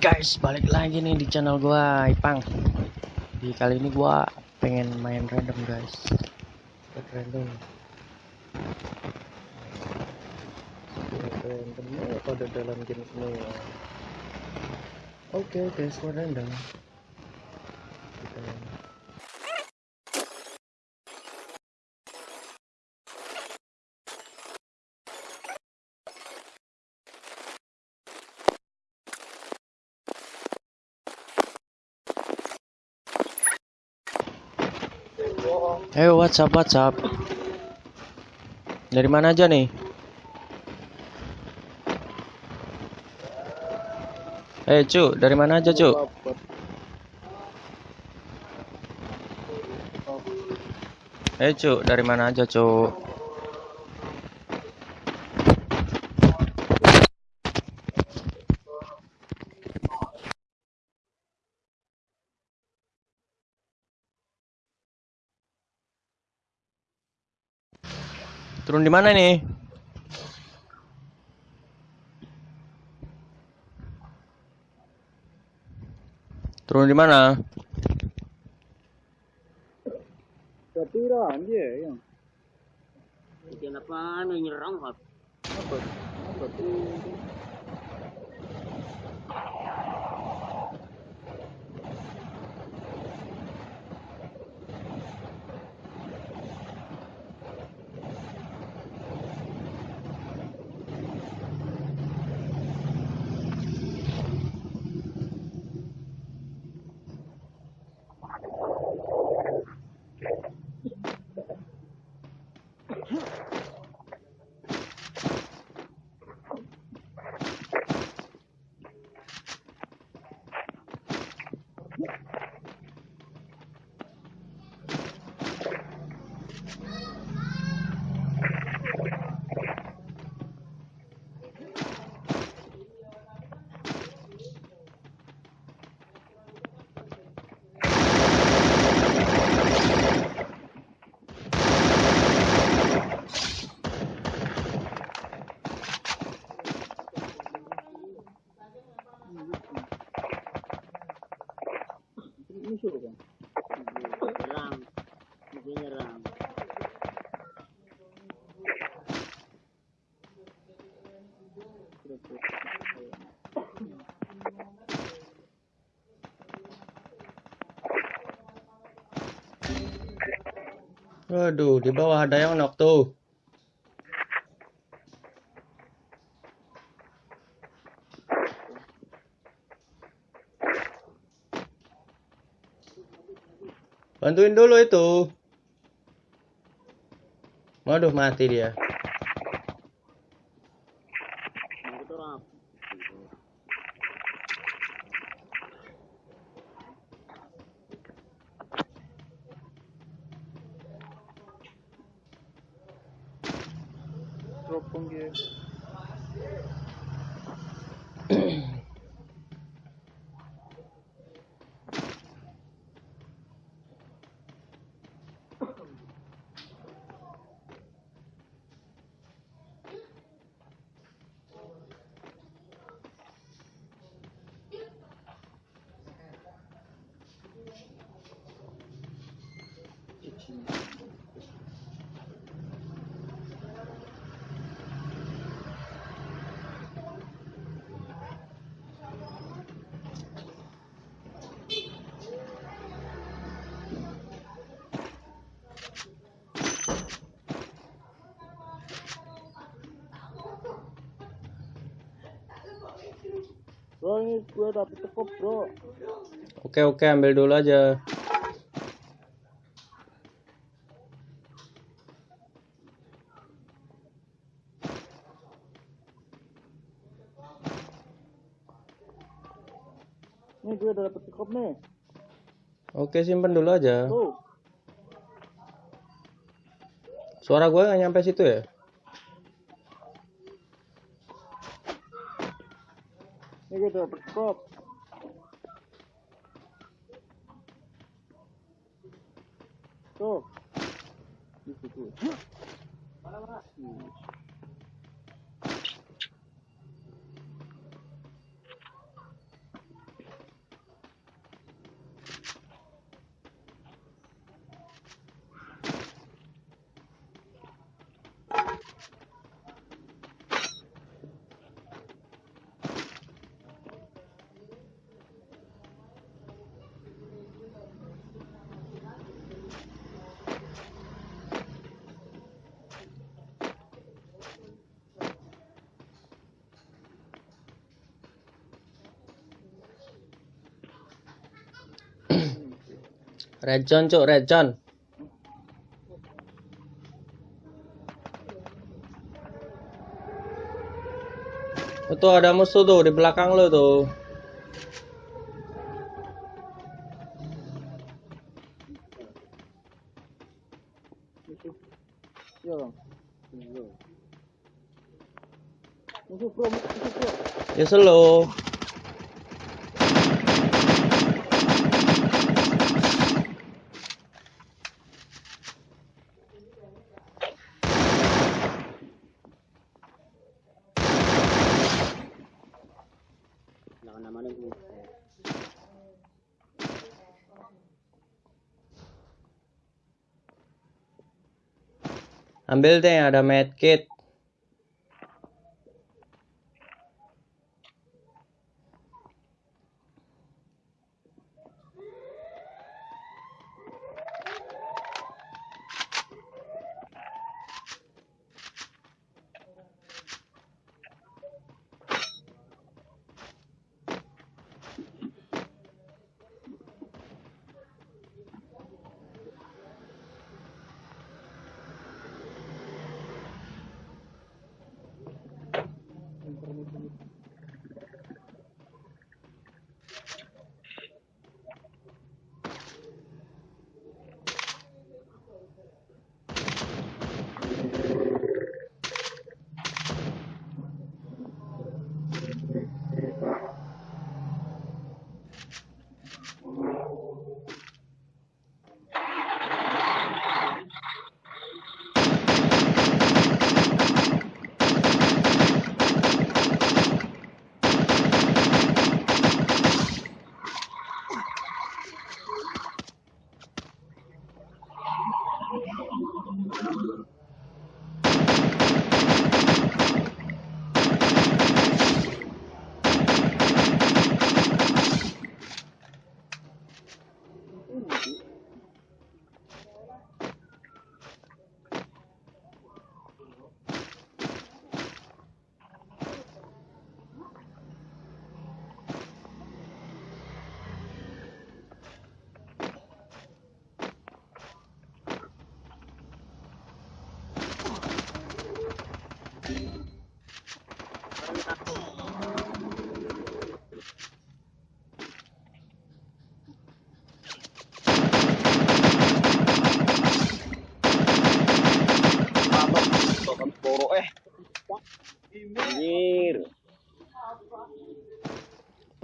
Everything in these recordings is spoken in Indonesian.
guys, balik lagi nih di channel gua Ipang. Di kali ini gua pengen main random guys. Buat random. Buat random oh, pada dalam game semua. Oke guys, gua random. Kita Ayo WhatsApp WhatsApp. Dari mana aja nih? Eh cu, dari mana aja cu? Eh cu, dari mana aja cu? Turun di mana nih? Turun di mana? Satira anjir yang Kenapa nyerang Pak? apa apa tuh musuh kan Nyerang. Dia nyerang. Waduh, di bawah ada yang knock tuh. Bantuin dulu itu. Waduh, mati dia. Drop ini gue dapet tekop bro Oke, oke, ambil dulu aja. nih gue udah dapet tekop nih Oke, simpen dulu aja. tuh Suara gue nggak nyampe situ ya? Ini gue Red zone cuk, red. Itu ada musuh tuh di belakang lo tuh. Ya bang. Musuh. Musuh bro, musuh bro. Ya slow. Wala ka naman ng Ambil deh yang ada medkit.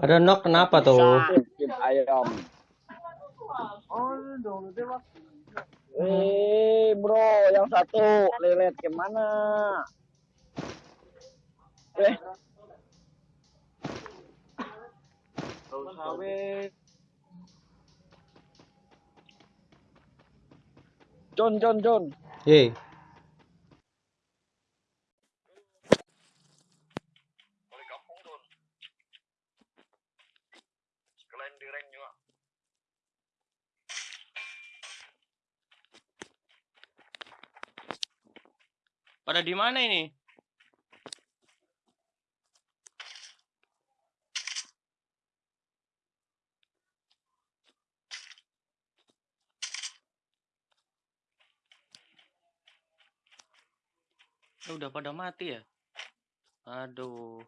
Pada knock kenapa tuh? Ayam. Eh, bro, yang satu lelet ke mana? Eh. John, John, John. Hei, pada di mana ini? Eh, udah pada mati ya? Aduh.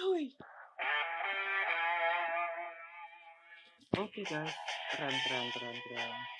Hui. Oke guys, keren keren keren keren.